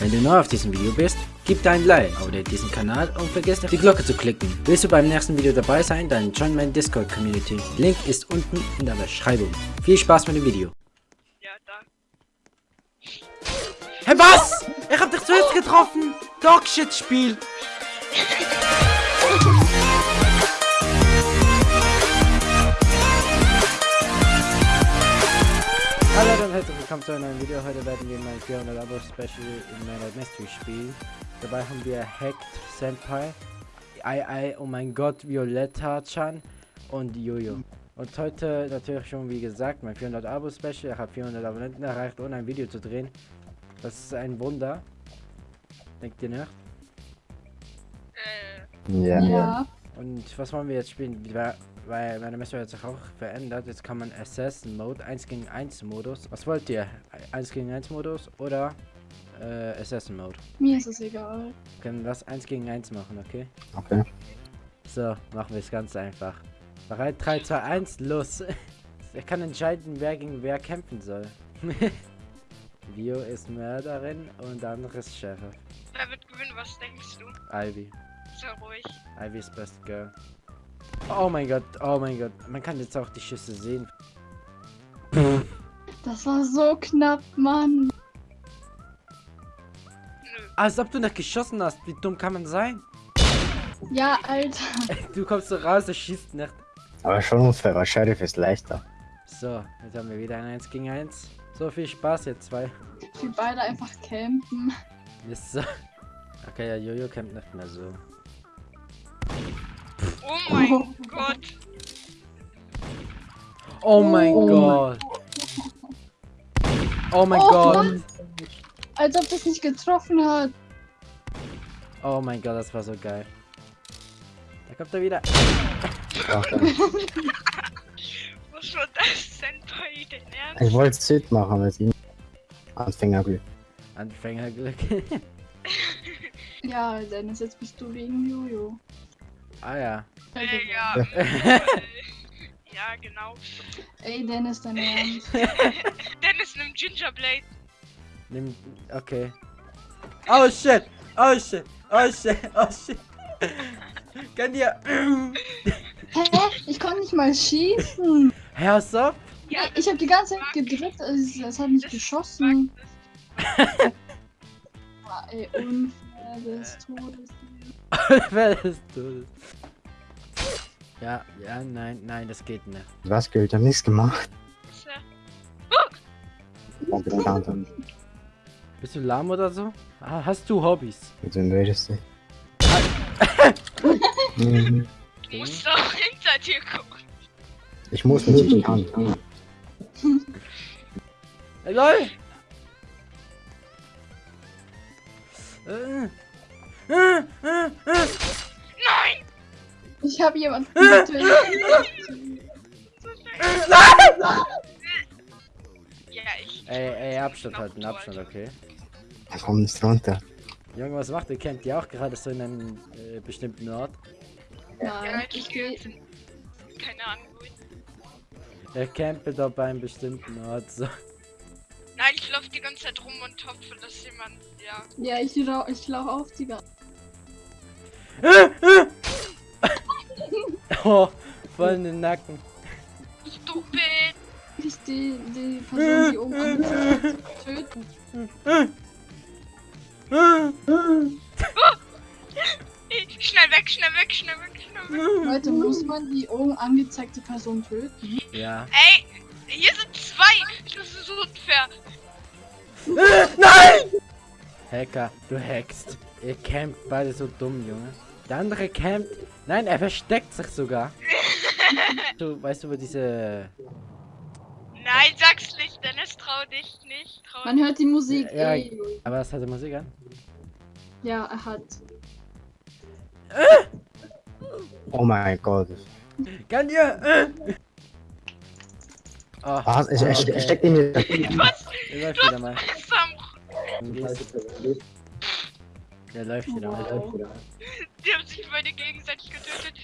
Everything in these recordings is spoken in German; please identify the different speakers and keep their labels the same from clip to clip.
Speaker 1: Wenn du neu auf diesem Video bist, gib dein Like, abonniere diesen Kanal und vergiss nicht die Glocke zu klicken. Willst du beim nächsten Video dabei sein, dann join meine Discord Community. Link ist unten in der Beschreibung. Viel Spaß mit dem Video.
Speaker 2: Ja, da.
Speaker 1: Hey was? Ich hab dich zuerst getroffen. Dogshit willkommen zu einem neuen Video. Heute werden wir mein 400 Abo Special in meiner Mystery spielen. Dabei haben wir Hacked Senpai, Ai Ai, oh mein Gott, Violetta-chan und Jojo. Und heute natürlich schon wie gesagt mein 400 Abo Special. Ich habe 400 Abonnenten erreicht, ohne ein Video zu drehen. Das ist ein Wunder. Denkt ihr nicht?
Speaker 3: Ja.
Speaker 4: Ja.
Speaker 1: Und was wollen wir jetzt spielen? Weil, meine Messung hat sich auch verändert. Jetzt kann man Assassin Mode 1 gegen 1 Modus. Was wollt ihr? 1 gegen 1 Modus oder äh, Assassin Mode?
Speaker 4: Mir ist es egal.
Speaker 1: Wir können das 1 gegen 1 machen, okay?
Speaker 3: Okay.
Speaker 1: So, machen wir es ganz einfach. Bereit? 3, 2, 1, los! Er kann entscheiden, wer gegen wer kämpfen soll. Vio ist Mörderin und der andere ist Sheriff.
Speaker 2: wer wird gewinnen? Was denkst du?
Speaker 1: Ivy.
Speaker 2: Sei ruhig.
Speaker 1: Ivy ist best girl. Oh mein Gott, oh mein Gott. Man kann jetzt auch die Schüsse sehen.
Speaker 4: Das war so knapp, Mann.
Speaker 2: Nö.
Speaker 1: Als ob du nicht geschossen hast. Wie dumm kann man sein?
Speaker 4: Ja, Alter.
Speaker 1: Du kommst so raus, du schießt nicht.
Speaker 3: Aber schon unfair, weil Sheriff ist leichter.
Speaker 1: So, jetzt haben wir wieder ein 1 gegen 1. So viel Spaß jetzt zwei.
Speaker 4: Wir beide einfach campen.
Speaker 1: Ist so. Okay, ja, Jojo kämpft nicht mehr so.
Speaker 2: Oh mein Gott.
Speaker 1: Oh mein
Speaker 4: Oh.
Speaker 1: Gott. Oh mein
Speaker 4: Oh
Speaker 1: Gott.
Speaker 4: Mann. Als ob das nicht getroffen hat.
Speaker 1: Oh mein Gott, das war so geil. Da kommt er wieder.
Speaker 2: Was war das denn bei den Ernst?
Speaker 3: Ich wollte Sid machen mit ihm. Anfängerglück.
Speaker 1: Anfängerglück.
Speaker 4: Ja, Dennis, jetzt bist du wegen Jojo.
Speaker 1: ah ja.
Speaker 2: Äh, ja. ja, genau.
Speaker 4: Ey, Dennis, dein Ernst.
Speaker 2: Dennis nimmt Gingerblade.
Speaker 1: Nimm. Okay. Oh shit! Oh shit! Oh shit! Oh shit! Kann dir.
Speaker 4: Hä? Ich konnte nicht mal schießen.
Speaker 1: Hörst auf?
Speaker 2: Ja,
Speaker 4: ich habe die ganze Zeit gedrückt, es, es hat nicht
Speaker 2: das
Speaker 4: geschossen. Ah, ey, unfair des Todes.
Speaker 1: Wer ist du? Ja, ja, nein, nein, das geht nicht.
Speaker 3: Was gilt? Ich hab nichts gemacht. haben.
Speaker 1: Bist du lahm oder so? Ah, hast du Hobbys?
Speaker 3: Mit wem redest du? Mhm.
Speaker 2: Du musst auch hinter dir gucken.
Speaker 3: Ich muss nicht, ich kann.
Speaker 1: Hey, lol! Äh, äh, äh, äh.
Speaker 2: Nein!
Speaker 4: Ich habe jemanden getötet.
Speaker 2: Ja, ich.
Speaker 1: Ey, ey, Abstand halten, Abstand, okay.
Speaker 3: Da kommt nicht runter.
Speaker 1: Junge, was macht ihr? Kennt ihr auch gerade so in einem äh, bestimmten Ort?
Speaker 2: Ja,
Speaker 4: Nein,
Speaker 2: ich
Speaker 4: ich gehe.
Speaker 2: Keine Ahnung, wohin.
Speaker 1: Er campt da bei einem bestimmten Ort, so.
Speaker 2: Nein, ich laufe die ganze Zeit rum und hoffe, dass jemand. Ja.
Speaker 4: Ja, ich, lau ich laufe auf die ganze
Speaker 1: Oh, voll in den Nacken.
Speaker 2: Stupid!
Speaker 4: Ich die, die Person, die oben angezeigt hat, töten.
Speaker 2: Schnell weg, schnell weg, schnell weg, schnell weg.
Speaker 4: Leute, muss man die oben angezeigte Person töten?
Speaker 1: Ja.
Speaker 2: Ey, hier sind zwei! Das ist unfair.
Speaker 1: Nein! Hacker, du hackst. Ihr campt beide so dumm, Junge. Der andere campt. Nein, er versteckt sich sogar. Du, weißt du, wo diese.
Speaker 2: Nein, sag's nicht, Dennis, trau dich nicht. Trau
Speaker 4: Man hört die Musik.
Speaker 1: Ja,
Speaker 4: ey.
Speaker 1: Aber was hat die Musik an?
Speaker 4: ja er hat.
Speaker 3: Oh mein Gott.
Speaker 1: Kann ihr? Äh. Oh,
Speaker 3: Was? Ich, ich, ich steck in mir.
Speaker 2: Was?
Speaker 1: er läuft wieder mal. Der läuft wieder mal.
Speaker 2: Sich beide gegenseitig getötet.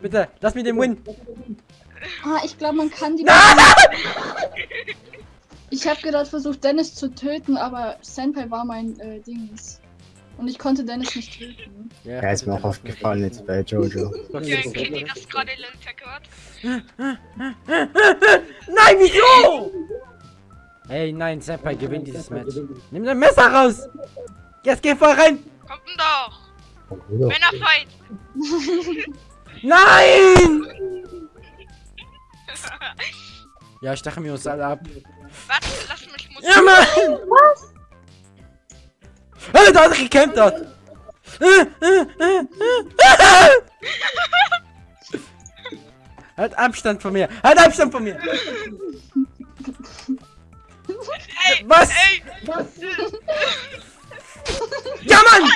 Speaker 1: Bitte, lass mich den Win.
Speaker 4: Ah, ich glaube, man kann die. Ich habe gerade versucht, Dennis zu töten, aber Senpai war mein äh, Dings. Und ich konnte Dennis nicht töten.
Speaker 3: Ja, ist mir auch aufgefallen jetzt bei Jojo.
Speaker 2: Ja, kriegt ihr das gerade gehört?
Speaker 1: Nein, wieso? Ey, nein, Senpai gewinnt dieses Match. Nimm dein Messer raus! Jetzt geh voll rein!
Speaker 2: Kommt denn doch! Männerfight!
Speaker 1: Nein! Ja, stechen wir uns alle ab.
Speaker 2: Warte, lass mich Musik.
Speaker 1: Ja, Mann! Was? Hey, da hat er gekämpft dort! Halt Abstand von mir! Halt Abstand von mir!
Speaker 2: Ey,
Speaker 1: Was?
Speaker 2: Ey!
Speaker 1: Ja, Mann!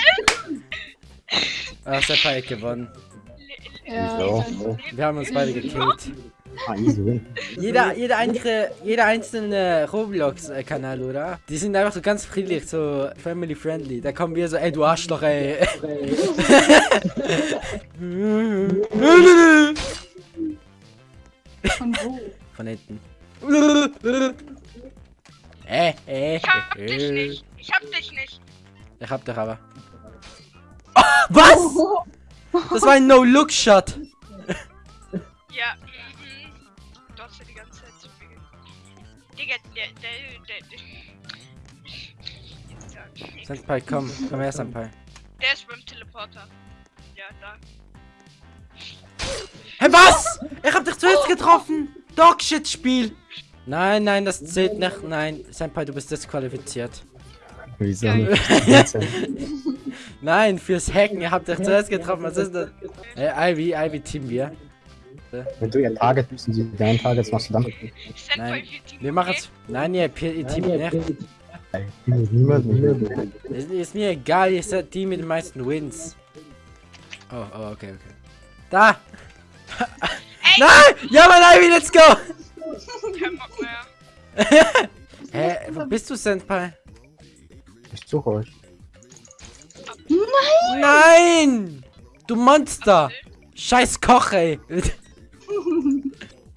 Speaker 1: Ah, Senpai hat gewonnen.
Speaker 4: Ja,
Speaker 3: Ja.
Speaker 1: Wir haben uns beide gekillt.
Speaker 3: Ah.
Speaker 1: Jeder, jeder, einzelne, jeder einzelne Roblox-Kanal, oder? Die sind einfach so ganz friedlich, so family-friendly. Da kommen wir so, ey, du Arschloch, ey.
Speaker 4: Von wo?
Speaker 1: Von hinten. Äh, äh,
Speaker 2: Ich hab dich nicht! Ich hab dich nicht!
Speaker 1: Ich hab dich aber. Was? Das war ein No-Look-Shot.
Speaker 2: Ja, mhm. Du hast ja die ganze Zeit zu viel geguckt. Digga, der, der, der, der.
Speaker 1: Senpai, komm. Komm her, Senpai.
Speaker 2: Der ist beim Teleporter. Ja, da.
Speaker 1: Hä, was? Ich hab dich zuerst getroffen. Dogshit-Spiel. Nein, nein, das zählt nicht. Nein, Senpai, du bist disqualifiziert.
Speaker 3: Wieso
Speaker 1: Nein, fürs Hacken. Ihr habt dich zuerst getroffen. Was ist das? Ey, Ivy, Ivy, Team wir.
Speaker 3: Wenn du ihr Target bist und sie dein Target, was machst du dann?
Speaker 2: Senpai
Speaker 1: Nein.
Speaker 2: Team
Speaker 1: Wir machen's. Nein, ihr, ihr Team nicht.
Speaker 3: Ey, Niemand, niemand.
Speaker 1: Ist, ist mir egal, ihr seid die mit den meisten Wins. Oh, oh, okay, okay. Da!
Speaker 2: Ey!
Speaker 1: Nein! Ja, Mann, Ivy, let's go!
Speaker 2: Kein Bock mehr.
Speaker 1: Hä, wo bist du, Senpai?
Speaker 3: Ich suche euch.
Speaker 1: Nein! Du Monster! Scheiß Koch, ey!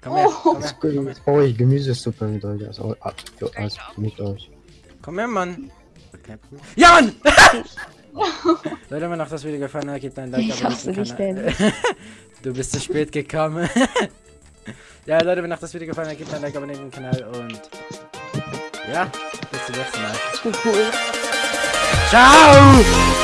Speaker 1: Komm her, komm her, komm her.
Speaker 3: Oh, ich Gemüsesuppe mit euch. Also, also mit euch.
Speaker 1: Komm her, Mann! Okay. Ja, Mann! Leute, wenn euch das Video gefallen hat, gebt ein Like,
Speaker 5: Ich hasse
Speaker 1: abonniert den
Speaker 5: dich,
Speaker 1: Kanal. Du bist zu spät gekommen. ja, Leute, wenn euch das Video gefallen hat, gebt ein Like, abonniert den Kanal und... Ja, bis zum nächsten Mal. Ciao!